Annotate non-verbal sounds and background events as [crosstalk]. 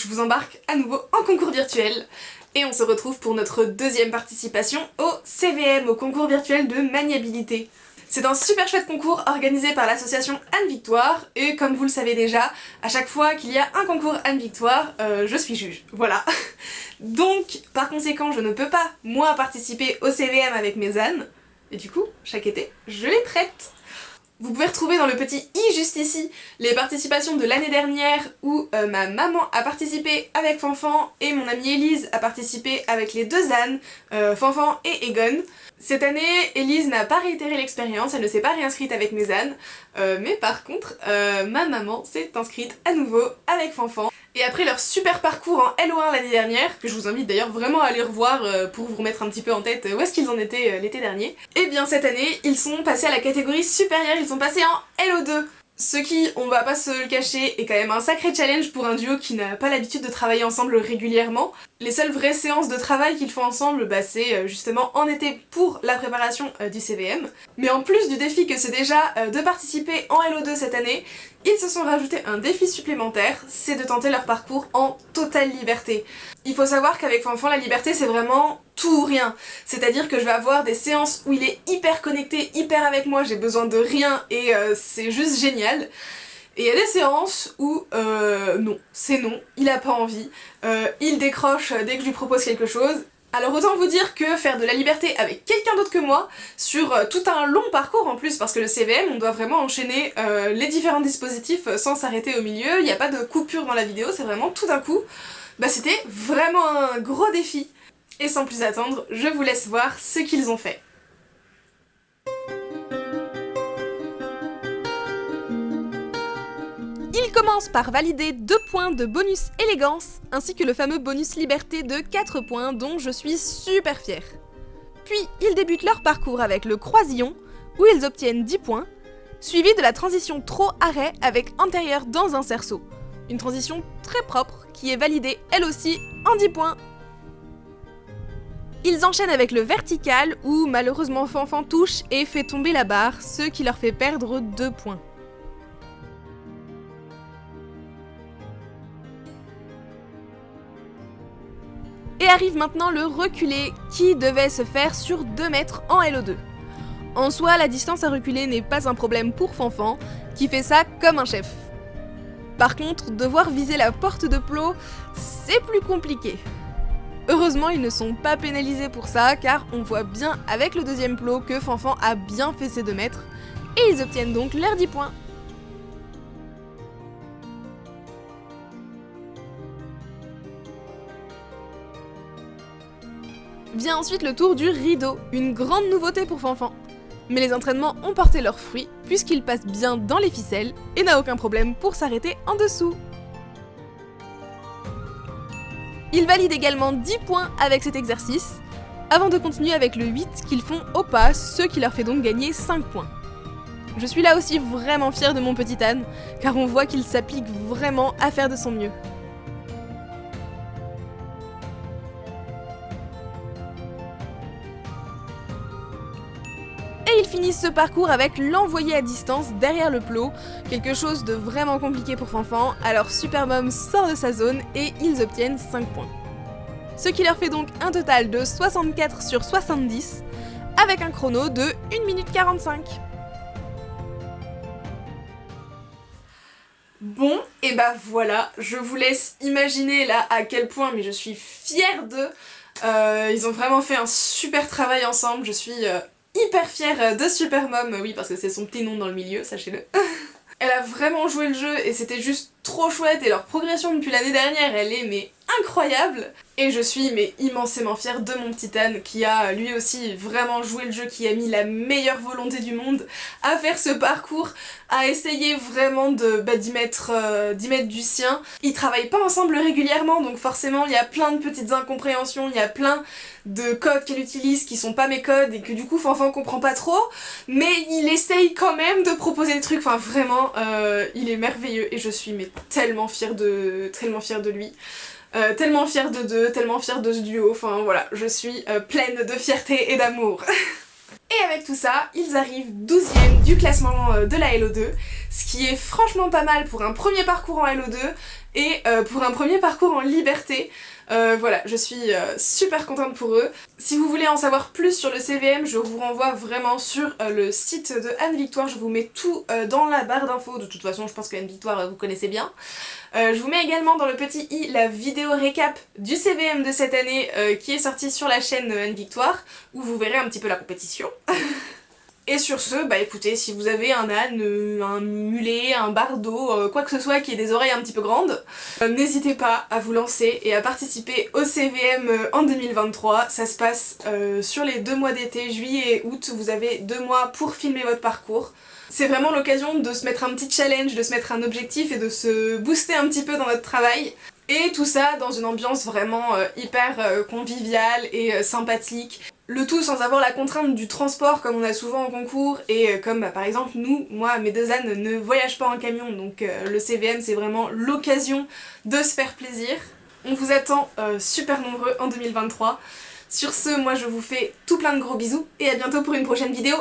je vous embarque à nouveau en concours virtuel. Et on se retrouve pour notre deuxième participation au CVM, au concours virtuel de maniabilité. C'est un super chouette concours organisé par l'association Anne-Victoire et comme vous le savez déjà, à chaque fois qu'il y a un concours Anne-Victoire, euh, je suis juge, voilà. [laughs] Donc, par conséquent, je ne peux pas, moi, participer au CVM avec mes ânes, et du coup, chaque été, je les prête vous pouvez retrouver dans le petit i juste ici les participations de l'année dernière où euh, ma maman a participé avec Fanfan et mon amie Elise a participé avec les deux ânes, euh, Fanfan et Egon. Cette année, Elise n'a pas réitéré l'expérience, elle ne s'est pas réinscrite avec mes ânes, euh, mais par contre, ma maman s'est inscrite à nouveau avec Fanfan. Et après leur super parcours en LO1 l'année dernière, que je vous invite d'ailleurs vraiment à aller revoir euh, pour vous remettre un petit peu en tête euh, où est-ce qu'ils en étaient euh, l'été dernier, et eh bien cette année, ils sont passés à la catégorie supérieure, ils sont passés en LO2 ce qui, on va pas se le cacher, est quand même un sacré challenge pour un duo qui n'a pas l'habitude de travailler ensemble régulièrement. Les seules vraies séances de travail qu'ils font ensemble, bah, c'est justement en été pour la préparation du CVM. Mais en plus du défi que c'est déjà de participer en LO2 cette année, ils se sont rajoutés un défi supplémentaire, c'est de tenter leur parcours en totale liberté. Il faut savoir qu'avec Fanfan, la liberté c'est vraiment tout ou rien. C'est-à-dire que je vais avoir des séances où il est hyper connecté, hyper avec moi, j'ai besoin de rien et euh, c'est juste génial. Et il y a des séances où euh, non, c'est non, il a pas envie, euh, il décroche dès que je lui propose quelque chose, alors autant vous dire que faire de la liberté avec quelqu'un d'autre que moi, sur euh, tout un long parcours en plus, parce que le CVM, on doit vraiment enchaîner les différents dispositifs sans s'arrêter au milieu, il n'y a pas de coupure dans la vidéo, c'est vraiment tout d'un coup, bah c'était vraiment un gros défi. Et sans plus attendre, je vous laisse voir ce qu'ils ont fait. Il commence par valider 2 points de bonus élégance, ainsi que le fameux bonus liberté de 4 points dont je suis super fière. Puis ils débutent leur parcours avec le croisillon, où ils obtiennent 10 points, suivi de la transition trop-arrêt avec antérieur dans un cerceau. Une transition très propre qui est validée elle aussi en 10 points. Ils enchaînent avec le vertical où malheureusement Fanfan touche et fait tomber la barre, ce qui leur fait perdre 2 points. Et arrive maintenant le reculé, qui devait se faire sur 2 mètres en LO2. En soi, la distance à reculer n'est pas un problème pour Fanfan, qui fait ça comme un chef. Par contre, devoir viser la porte de plot, c'est plus compliqué. Heureusement, ils ne sont pas pénalisés pour ça, car on voit bien avec le deuxième plot que Fanfan a bien fait ses 2 mètres, et ils obtiennent donc leurs 10 points. Vient ensuite le tour du rideau, une grande nouveauté pour Fanfan. Mais les entraînements ont porté leurs fruits, puisqu'il passe bien dans les ficelles et n'a aucun problème pour s'arrêter en dessous. Il valide également 10 points avec cet exercice, avant de continuer avec le 8 qu'ils font au pas, ce qui leur fait donc gagner 5 points. Je suis là aussi vraiment fière de mon petit âne, car on voit qu'il s'applique vraiment à faire de son mieux. Finissent ce parcours avec l'envoyer à distance derrière le plot, quelque chose de vraiment compliqué pour Fanfan, alors Supermom sort de sa zone et ils obtiennent 5 points. Ce qui leur fait donc un total de 64 sur 70, avec un chrono de 1 minute 45. Bon, et bah voilà, je vous laisse imaginer là à quel point, mais je suis fière d'eux. Euh, ils ont vraiment fait un super travail ensemble, je suis euh, hyper fière de Supermom, oui parce que c'est son petit nom dans le milieu, sachez-le. [laughs] Elle a vraiment joué le jeu et c'était juste trop chouette et leur progression depuis l'année dernière elle est mais incroyable et je suis mais immensément fière de mon titane qui a lui aussi vraiment joué le jeu, qui a mis la meilleure volonté du monde à faire ce parcours, à essayer vraiment bah, d'y mettre, euh, mettre du sien. Ils travaillent pas ensemble régulièrement donc forcément il y a plein de petites incompréhensions, il y a plein de codes qu'elle utilise qui sont pas mes codes et que du coup Fanfan comprend pas trop mais il essaye quand même de proposer des trucs, enfin vraiment euh, il est merveilleux et je suis mais tellement fière de, tellement fière de lui. Euh, tellement fière de deux, tellement fière de ce duo, enfin voilà, je suis euh, pleine de fierté et d'amour. [laughs] et avec tout ça, ils arrivent 12ème du classement euh, de la LO2, ce qui est franchement pas mal pour un premier parcours en LO2, et euh, pour un premier parcours en liberté. Euh, voilà, je suis euh, super contente pour eux. Si vous voulez en savoir plus sur le CVM, je vous renvoie vraiment sur le site de Anne-Victoire, je vous mets tout dans la barre d'infos, de toute façon je pense qu'Anne-Victoire vous connaissez bien. je vous mets également dans le petit i la vidéo récap du CVM de cette année qui est sortie sur la chaîne Anne-Victoire, où vous verrez un petit peu la compétition. [laughs] Et sur ce, bah écoutez, si vous avez un âne, euh, un mulet, un bardeau, euh, quoi que ce soit qui ait des oreilles un petit peu grandes, euh, n'hésitez pas à vous lancer et à participer au CVM en 2023. Ça se passe sur les deux mois d'été, juillet et août. Vous avez deux mois pour filmer votre parcours. C'est vraiment l'occasion de se mettre un petit challenge, de se mettre un objectif et de se booster un petit peu dans notre travail. Et tout ça dans une ambiance vraiment hyper conviviale et sympathique. Le tout sans avoir la contrainte du transport comme on a souvent en concours et euh, comme bah, par exemple nous, moi, mes deux ânes ne voyagent pas en camion donc euh, le CVM c'est vraiment l'occasion de se faire plaisir. On vous attend euh, super nombreux en 2023. Sur ce, moi je vous fais tout plein de gros bisous et à bientôt pour une prochaine vidéo.